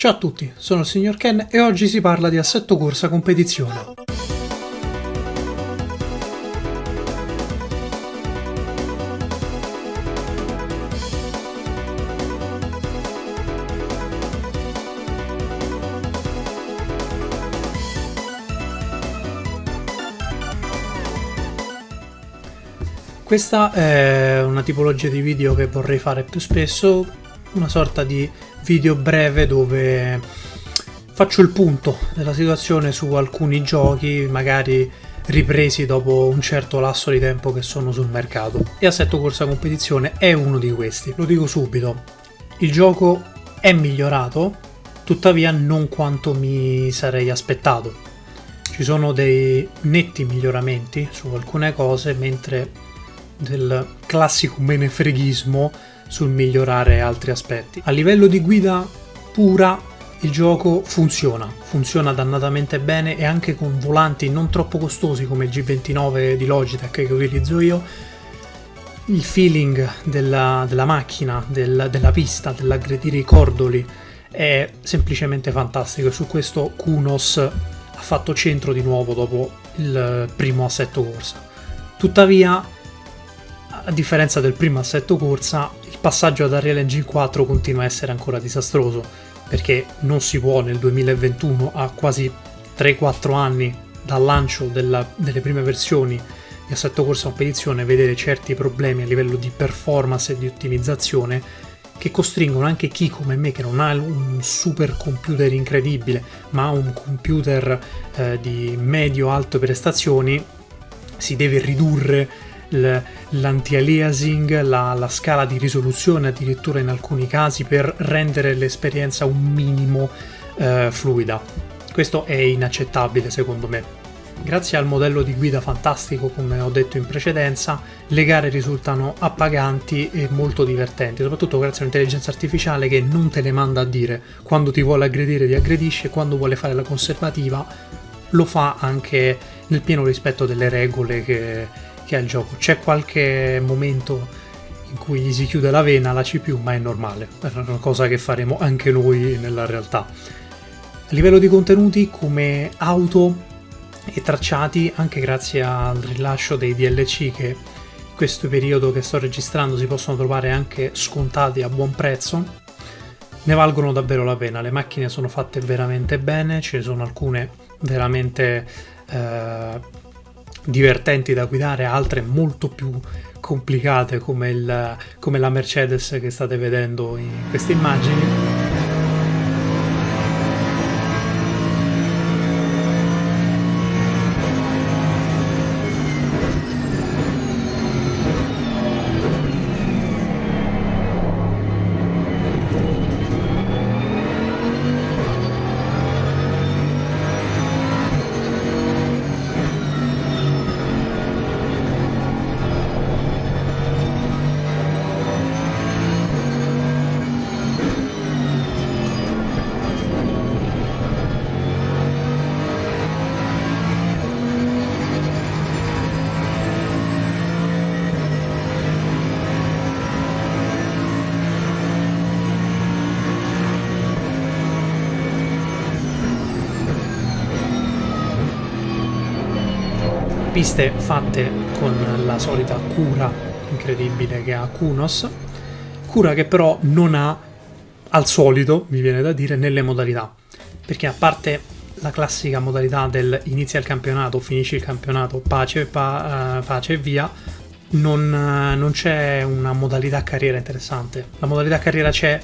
Ciao a tutti, sono il signor Ken e oggi si parla di assetto corsa competizione. Questa è una tipologia di video che vorrei fare più spesso, una sorta di video breve dove faccio il punto della situazione su alcuni giochi, magari ripresi dopo un certo lasso di tempo che sono sul mercato. E Assetto Corsa Competizione è uno di questi. Lo dico subito, il gioco è migliorato, tuttavia non quanto mi sarei aspettato. Ci sono dei netti miglioramenti su alcune cose, mentre del classico menefreghismo sul migliorare altri aspetti. A livello di guida pura il gioco funziona, funziona dannatamente bene e anche con volanti non troppo costosi come il G29 di Logitech che utilizzo io, il feeling della, della macchina, del, della pista, dell'aggredire i cordoli è semplicemente fantastico e su questo Kunos ha fatto centro di nuovo dopo il primo assetto corsa. Tuttavia, a differenza del primo assetto corsa, il passaggio ad Unreal Engine 4 continua a essere ancora disastroso, perché non si può nel 2021, a quasi 3-4 anni dal lancio della, delle prime versioni di assetto corsa competizione, vedere certi problemi a livello di performance e di ottimizzazione che costringono anche chi come me che non ha un super computer incredibile ma ha un computer eh, di medio-alto prestazioni si deve ridurre l'anti-aliasing, la, la, scala di risoluzione addirittura in alcuni casi per rendere l'esperienza un minimo eh, fluida. Questo è inaccettabile secondo me. Grazie al modello di guida fantastico, come ho detto in precedenza, le gare risultano appaganti e molto divertenti, soprattutto grazie all'intelligenza artificiale che non te le manda a dire quando ti vuole aggredire ti aggredisce quando vuole fare la conservativa lo fa anche nel pieno rispetto delle regole che, che ha gioco. C'è qualche momento in cui gli si chiude la vena alla CPU, ma è normale, è una cosa che faremo anche noi nella realtà. A livello di contenuti, come auto e tracciati, anche grazie al rilascio dei DLC che in questo periodo che sto registrando si possono trovare anche scontati a buon prezzo, ne valgono davvero la pena. Le macchine sono fatte veramente bene, ce ne sono alcune veramente eh, divertenti da guidare, altre molto più complicate come, il, come la Mercedes che state vedendo in queste immagini. Piste fatte con la solita cura incredibile che ha Kunos, cura che però non ha al solito, mi viene da dire, nelle modalità, perché a parte la classica modalità del inizia il campionato, finisci il campionato, pace, pa, uh, pace e via, non, uh, non c'è una modalità carriera interessante. La modalità carriera c'è,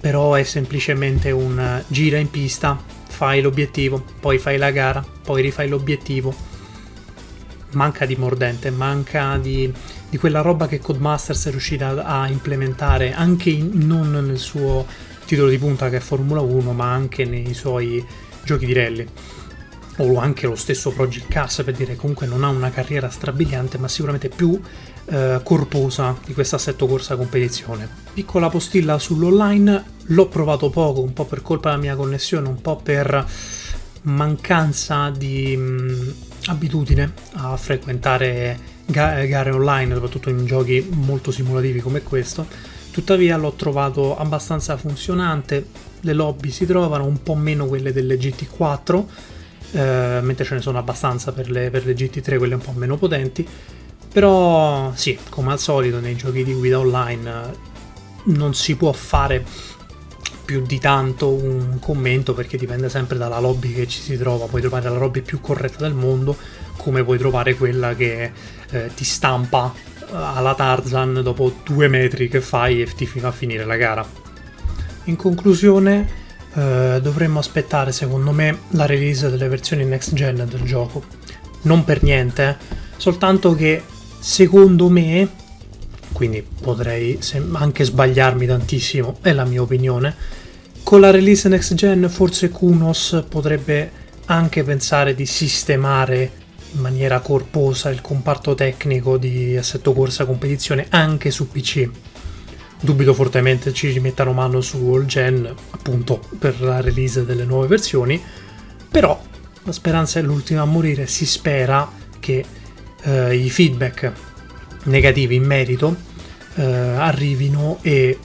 però è semplicemente un uh, gira in pista, fai l'obiettivo, poi fai la gara, poi rifai l'obiettivo, manca di mordente, manca di, di quella roba che Codemasters è riuscita a implementare anche in, non nel suo titolo di punta che è Formula 1, ma anche nei suoi giochi di rally. O anche lo stesso Project Cars, per dire comunque non ha una carriera strabiliante, ma sicuramente più eh, corposa di questo assetto corsa competizione. Piccola postilla sull'online, l'ho provato poco, un po' per colpa della mia connessione, un po' per mancanza di mh, abitudine a frequentare ga gare online, soprattutto in giochi molto simulativi come questo. Tuttavia l'ho trovato abbastanza funzionante, le lobby si trovano, un po' meno quelle delle GT4, eh, mentre ce ne sono abbastanza per le, per le GT3, quelle un po' meno potenti. Però sì, come al solito nei giochi di guida online eh, non si può fare più di tanto un commento perché dipende sempre dalla lobby che ci si trova. Puoi trovare la lobby più corretta del mondo, come puoi trovare quella che eh, ti stampa eh, alla Tarzan dopo due metri che fai e ti fa finire la gara. In conclusione, eh, dovremmo aspettare, secondo me, la release delle versioni next gen del gioco. Non per niente, eh, soltanto che secondo me, quindi potrei anche sbagliarmi tantissimo, è la mia opinione, con la release next gen forse Kunos potrebbe anche pensare di sistemare in maniera corposa il comparto tecnico di assetto corsa competizione anche su PC. Dubito fortemente ci rimettano mano su all gen, appunto per la release delle nuove versioni, però la speranza è l'ultima a morire, si spera che eh, i feedback negativi in merito eh, arrivino e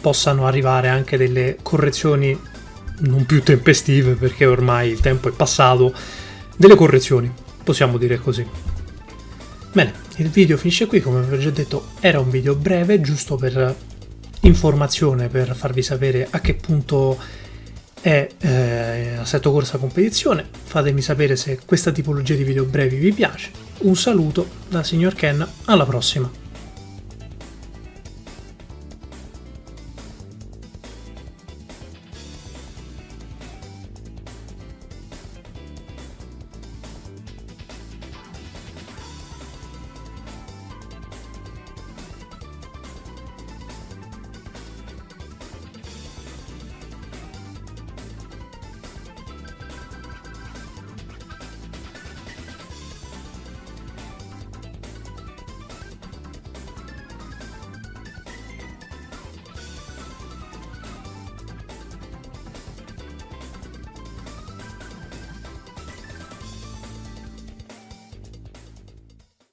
possano arrivare anche delle correzioni non più tempestive perché ormai il tempo è passato, delle correzioni, possiamo dire così. Bene, il video finisce qui, come vi ho già detto era un video breve, giusto per informazione, per farvi sapere a che punto è eh, Assetto Corsa Competizione. Fatemi sapere se questa tipologia di video brevi vi piace. Un saluto da signor Ken, alla prossima!